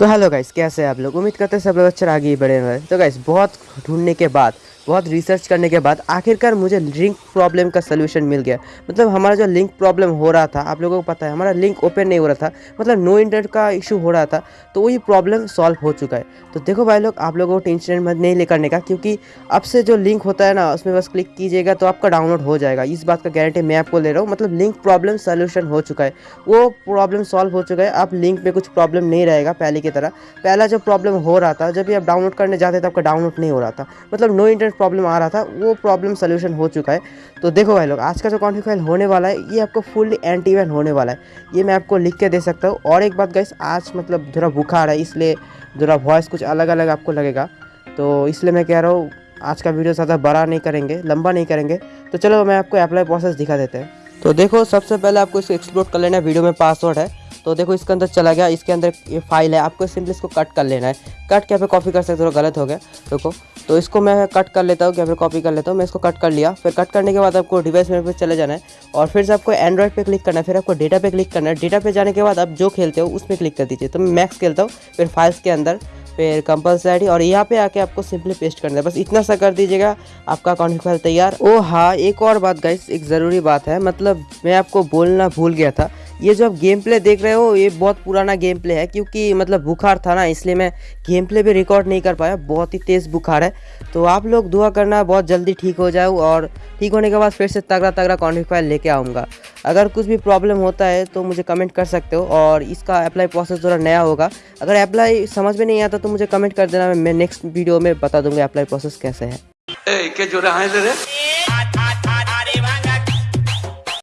तो hello guys कैसे हैं आप लोग? उम्मीद करते हैं सब लोग अच्छा आगे ही बढ़े हुए तो गाइस बहुत ढूँढने के बाद बहुत रिसर्च करने के बाद आखिरकार मुझे लिंक प्रॉब्लम का सोल्यूशन मिल गया। मतलब हमारा जो लिंक प्रॉब्लम हो रहा था, आप लोगों को पता है, हमारा लिंक ओपन नहीं हो रहा था मतलब नो इंटरनेट का इशू हो रहा था तो वही प्रॉब्लम सॉल्व हो चुका है। तो देखो भाई लोग, आप लोगों को टेंशन मत, नहीं ले करने का, क्योंकि अब से जो लिंक होता है ना, उसमें बस क्लिक कीजिएगा तो आपका डाउनलोड हो जाएगा। इस बात का गारंटी मैं आपको ले रहा हूँ मतलब लिंक प्रॉब्लम सोल्यूशन हो चुका है। वो प्रॉब्लम सॉल्व हो चुका है अब लिंक में कुछ प्रॉब्लम नहीं रहेगा पहले की तरह। पहला जो प्रॉब्लम हो रहा था, जब भी आप डाउनलोड करने जाते थे, आपका डाउनलोड नहीं हो रहा था। मतलब नो इंटरनेट प्रॉब्लम आ रहा था, वो प्रॉब्लम सोल्यूशन हो चुका है। तो देखो भाई लोग, आज का जो कॉन्फ्लिक्ट फ़ाइल होने वाला है, ये आपको फुल्ली एंटी वैन होने वाला है। ये मैं आपको लिख के दे सकता हूँ। और एक बात गाइस आज मतलब थोड़ा बुखार है, इसलिए थोड़ा वॉइस कुछ अलग अलग आपको लगेगा। तो इसलिए मैं कह रहा हूँ, आज का वीडियो ज़्यादा बड़ा नहीं करेंगे, लंबा नहीं करेंगे। तो चलो मैं आपको अप्लाई प्रोसेस दिखा देते हैं। तो देखो, सबसे पहले आपको इसको एक्सप्लोर कर लेना वीडियो में पासवर्ड है। तो देखो इसके अंदर चला गया, इसके अंदर ये फ़ाइल है। आपको सिंपली इसको कट कर लेना है। कट क्या पे कॉपी कर सकते हो गलत हो गया। देखो तो इसको मैं कट कर लेता हूँ, क्या फिर कॉपी कर लेता हूँ। मैं इसको कट कर लिया। फिर कट करने के बाद आपको डिवाइस मेरे पे चले जाना है। और फिर से आपको एंड्रॉइड पे क्लिक करना है। फिर आपको डेटा पे क्लिक करना है। डेटा पे जाने के बाद आप जो खेलते हो, उसमें क्लिक कर दीजिए। तो मैं मैक्स खेलता हूँ, फिर फाइल्स के अंदर, फिर कंपलसरी और यहाँ पे आके आपको सिंपली पेस्ट करना है। बस इतना सा कर दीजिएगा। आपका अकाउंट फ़ाइल तैयार। ओ हाँ एक और बात गाइस एक ज़रूरी बात है। मतलब मैं आपको बोलना भूल गया था। ये जो आप गेम प्ले देख रहे हो ये बहुत पुराना गेम प्ले है क्योंकि मतलब बुखार था ना इसलिए मैं गेम प्ले भी रिकॉर्ड नहीं कर पाया। बहुत ही तेज़ बुखार है। तो आप लोग दुआ करना बहुत जल्दी ठीक हो जाओ और ठीक होने के बाद फिर से तगड़ा तगड़ा फ़ाइल लेके आऊँगा। अगर कुछ भी प्रॉब्लम होता है तो मुझे कमेंट कर सकते हो और इसका अप्लाई प्रोसेस थोड़ा नया होगा। अगर अप्लाई समझ में नहीं आता तो मुझे कमेंट कर देना मैं नेक्स्ट वीडियो में बता दूँगा अप्लाई प्रोसेस कैसे है। ए, ¿qué lloras, eh?